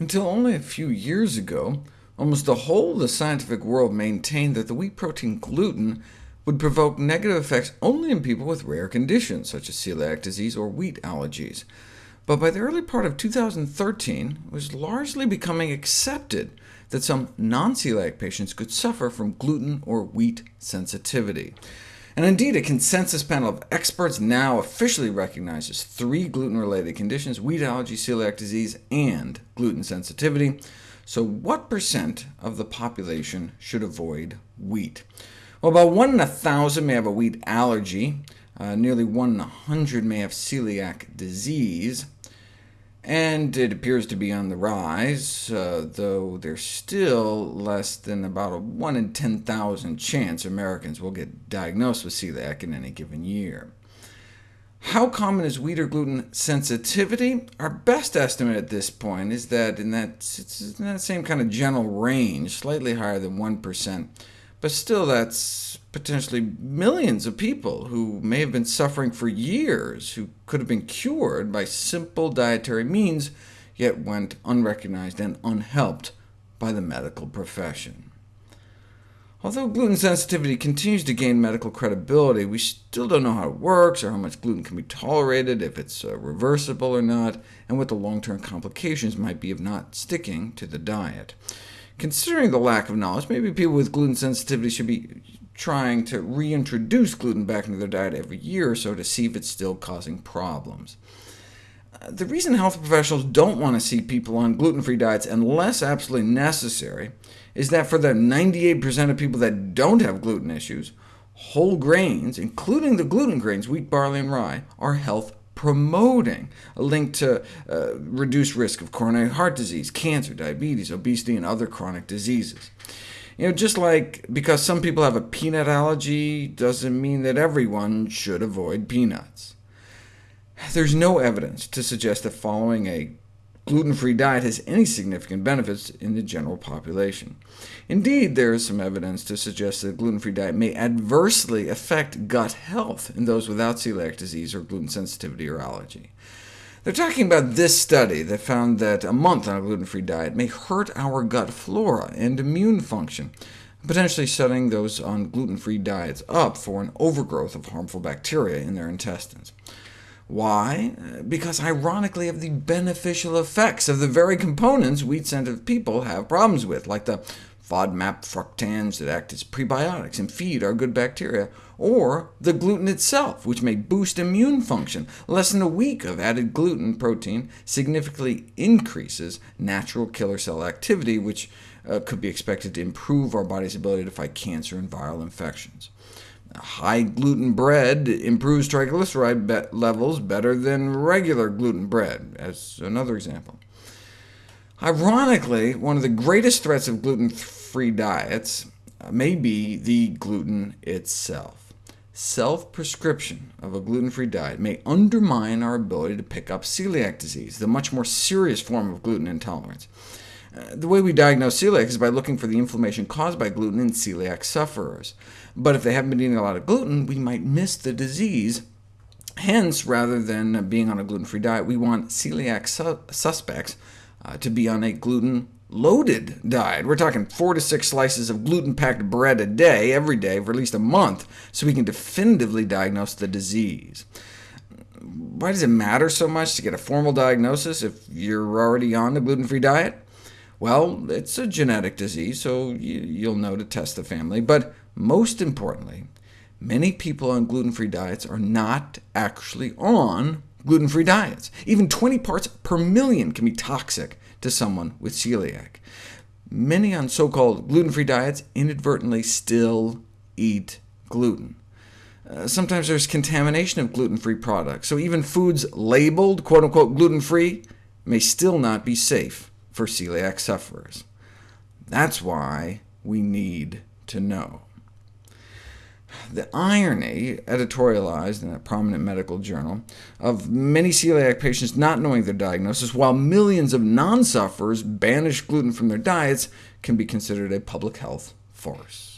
Until only a few years ago, almost the whole of the scientific world maintained that the wheat protein gluten would provoke negative effects only in people with rare conditions, such as celiac disease or wheat allergies. But by the early part of 2013, it was largely becoming accepted that some non-celiac patients could suffer from gluten or wheat sensitivity. And indeed, a consensus panel of experts now officially recognizes three gluten-related conditions— wheat allergy, celiac disease, and gluten sensitivity. So what percent of the population should avoid wheat? Well, about 1 in 1,000 may have a wheat allergy, uh, nearly 1 in 100 may have celiac disease, and it appears to be on the rise, uh, though there's still less than about a 1 in 10,000 chance Americans will get diagnosed with celiac in any given year. How common is wheat or gluten sensitivity? Our best estimate at this point is that in that, it's in that same kind of general range, slightly higher than 1%. But still, that's potentially millions of people who may have been suffering for years, who could have been cured by simple dietary means, yet went unrecognized and unhelped by the medical profession. Although gluten sensitivity continues to gain medical credibility, we still don't know how it works, or how much gluten can be tolerated, if it's uh, reversible or not, and what the long-term complications might be of not sticking to the diet. Considering the lack of knowledge, maybe people with gluten sensitivity should be trying to reintroduce gluten back into their diet every year or so to see if it's still causing problems. Uh, the reason health professionals don't want to see people on gluten-free diets unless absolutely necessary is that for the 98% of people that don't have gluten issues, whole grains, including the gluten grains, wheat, barley, and rye, are health promoting, a link to uh, reduced risk of coronary heart disease, cancer, diabetes, obesity, and other chronic diseases. You know, just like because some people have a peanut allergy doesn't mean that everyone should avoid peanuts. There's no evidence to suggest that following a gluten-free diet has any significant benefits in the general population. Indeed, there is some evidence to suggest that a gluten-free diet may adversely affect gut health in those without celiac disease or gluten sensitivity or allergy. They're talking about this study that found that a month on a gluten-free diet may hurt our gut flora and immune function, potentially setting those on gluten-free diets up for an overgrowth of harmful bacteria in their intestines. Why? Because ironically of the beneficial effects of the very components wheat-sensitive people have problems with, like the FODMAP fructans that act as prebiotics and feed our good bacteria, or the gluten itself, which may boost immune function. Less than a week of added gluten protein significantly increases natural killer cell activity, which uh, could be expected to improve our body's ability to fight cancer and viral infections. High gluten bread improves triglyceride be levels better than regular gluten bread, as another example. Ironically, one of the greatest threats of gluten-free diets uh, may be the gluten itself. Self-prescription of a gluten-free diet may undermine our ability to pick up celiac disease, the much more serious form of gluten intolerance. The way we diagnose celiac is by looking for the inflammation caused by gluten in celiac sufferers. But if they haven't been eating a lot of gluten, we might miss the disease. Hence, rather than being on a gluten-free diet, we want celiac su suspects uh, to be on a gluten-loaded diet. We're talking four to six slices of gluten-packed bread a day, every day, for at least a month, so we can definitively diagnose the disease. Why does it matter so much to get a formal diagnosis if you're already on a gluten-free diet? Well, it's a genetic disease, so you'll know to test the family. But most importantly, many people on gluten-free diets are not actually on gluten-free diets. Even 20 parts per million can be toxic to someone with celiac. Many on so-called gluten-free diets inadvertently still eat gluten. Uh, sometimes there's contamination of gluten-free products, so even foods labeled quote-unquote gluten-free may still not be safe for celiac sufferers. That's why we need to know. The irony, editorialized in a prominent medical journal, of many celiac patients not knowing their diagnosis, while millions of non-sufferers banish gluten from their diets, can be considered a public health farce.